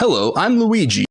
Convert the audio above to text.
Hello, I'm Luigi.